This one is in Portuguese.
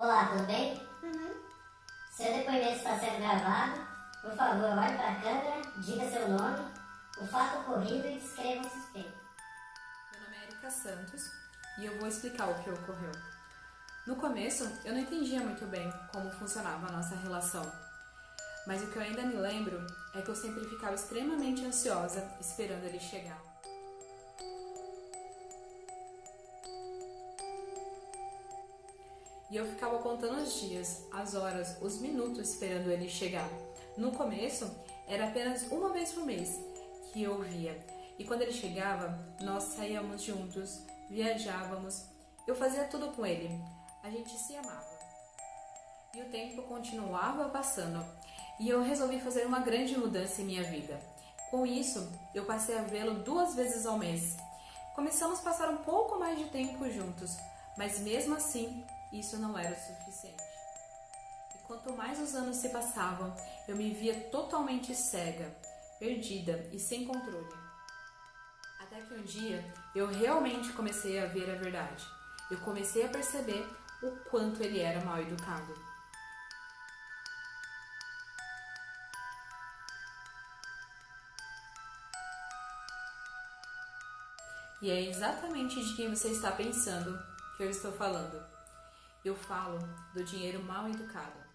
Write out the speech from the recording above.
Olá, tudo bem? Uhum. Seu depoimento está sendo gravado. Por favor, olhe para a câmera, diga seu nome, o fato ocorrido e descreva o suspeito. Meu nome é Erika Santos e eu vou explicar o que ocorreu. No começo, eu não entendia muito bem como funcionava a nossa relação. Mas o que eu ainda me lembro é que eu sempre ficava extremamente ansiosa esperando ele chegar. E eu ficava contando os dias, as horas, os minutos esperando ele chegar. No começo, era apenas uma vez por mês que eu via. E quando ele chegava, nós saíamos juntos, viajávamos. Eu fazia tudo com ele. A gente se amava. E o tempo continuava passando. E eu resolvi fazer uma grande mudança em minha vida. Com isso, eu passei a vê-lo duas vezes ao mês. Começamos a passar um pouco mais de tempo juntos, mas mesmo assim, isso não era o suficiente. E quanto mais os anos se passavam, eu me via totalmente cega, perdida e sem controle. Até que um dia eu realmente comecei a ver a verdade. Eu comecei a perceber o quanto ele era mal educado. E é exatamente de quem você está pensando que eu estou falando. Eu falo do dinheiro mal educado.